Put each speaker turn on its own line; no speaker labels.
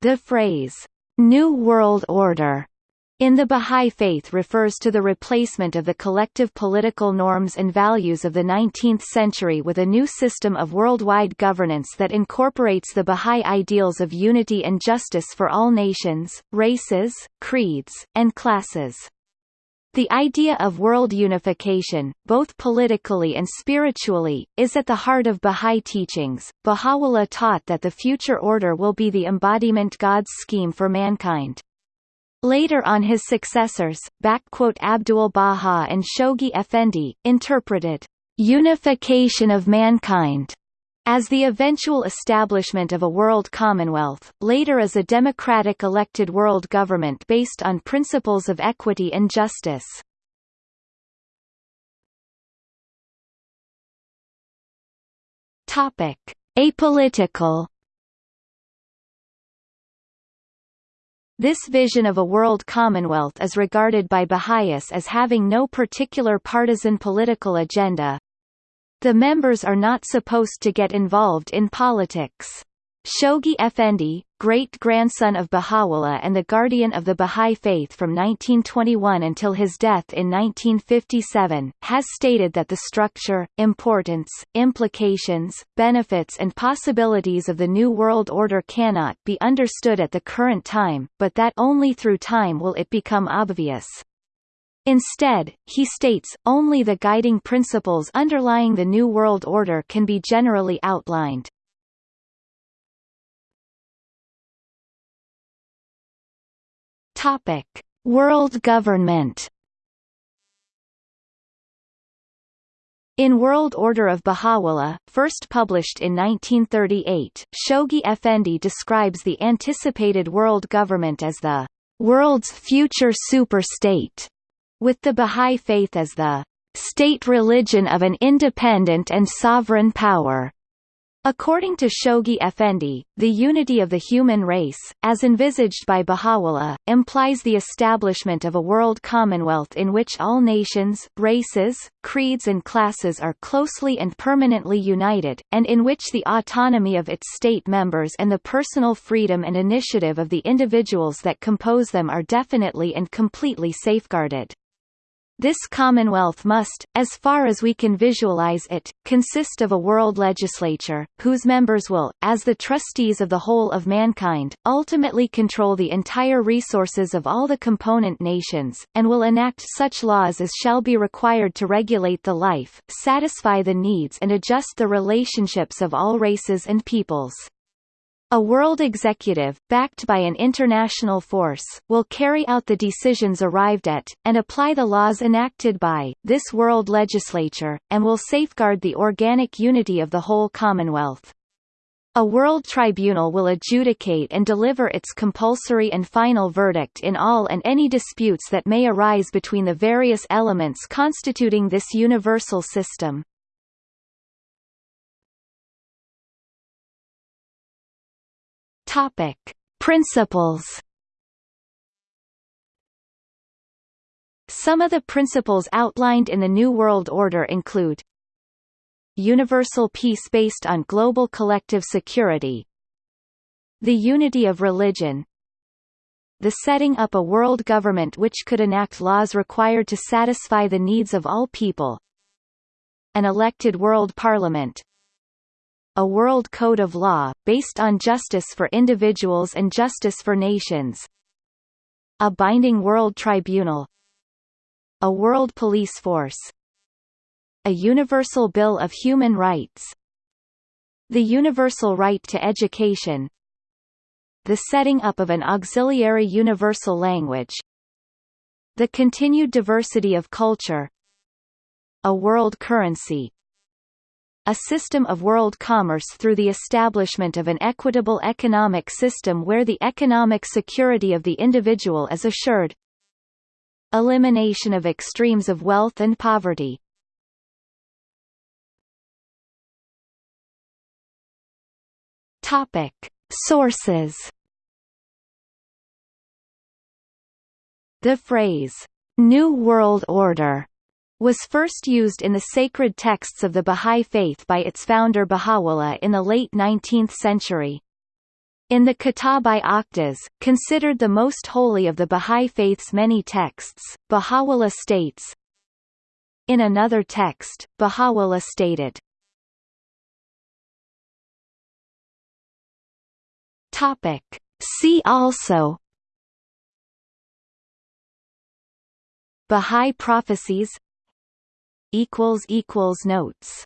The phrase, New World Order in the Bahá'í Faith refers to the replacement of the collective political norms and values of the 19th century with a new system of worldwide governance that incorporates the Bahá'í ideals of unity and justice for all nations, races, creeds, and classes. The idea of world unification, both politically and spiritually, is at the heart of Bahá'í teachings. Baha'u'llah taught that the future order will be the embodiment God's scheme for mankind. Later on his successors, Abdul Baha and Shoghi Effendi, interpreted unification of mankind as the eventual establishment of a world commonwealth, later as a democratic elected world government based on principles of equity and justice. Topic: Apolitical This vision of a world commonwealth is regarded by Baha'is as having no particular partisan political agenda. The members are not supposed to get involved in politics. Shoghi Effendi, great-grandson of Baha'u'llah and the guardian of the Baha'i faith from 1921 until his death in 1957, has stated that the structure, importance, implications, benefits and possibilities of the New World Order cannot be understood at the current time, but that only through time will it become obvious. Instead, he states, only the guiding principles underlying the New World Order can be generally outlined. Topic: World government. In World Order of Baha'u'llah, first published in 1938, Shoghi Effendi describes the anticipated world government as the world's future super-state, with the Baha'i faith as the state religion of an independent and sovereign power. According to Shoghi Effendi, the unity of the human race, as envisaged by Baha'u'llah, implies the establishment of a world commonwealth in which all nations, races, creeds and classes are closely and permanently united, and in which the autonomy of its state members and the personal freedom and initiative of the individuals that compose them are definitely and completely safeguarded. This commonwealth must, as far as we can visualize it, consist of a world legislature, whose members will, as the trustees of the whole of mankind, ultimately control the entire resources of all the component nations, and will enact such laws as shall be required to regulate the life, satisfy the needs and adjust the relationships of all races and peoples. A world executive, backed by an international force, will carry out the decisions arrived at, and apply the laws enacted by, this world legislature, and will safeguard the organic unity of the whole Commonwealth. A world tribunal will adjudicate and deliver its compulsory and final verdict in all and any disputes that may arise between the various elements constituting this universal system. Topic: Principles. Some of the principles outlined in the New World Order include Universal peace based on global collective security The unity of religion The setting up a world government which could enact laws required to satisfy the needs of all people An elected world parliament a world code of law, based on justice for individuals and justice for nations. A binding world tribunal. A world police force. A universal bill of human rights. The universal right to education. The setting up of an auxiliary universal language. The continued diversity of culture. A world currency a system of world commerce through the establishment of an equitable economic system where the economic security of the individual is assured. Elimination of extremes of wealth and poverty. Topic. Sources. The phrase, "'New World Order' was first used in the sacred texts of the Bahá'í Faith by its founder Baha'u'llah in the late 19th century. In the Kitab-i-Aqdas, considered the most holy of the Bahá'í Faith's many texts, Baha'u'llah states, In another text, Baha'u'llah stated, Topic. See also Bahá'í prophecies Notes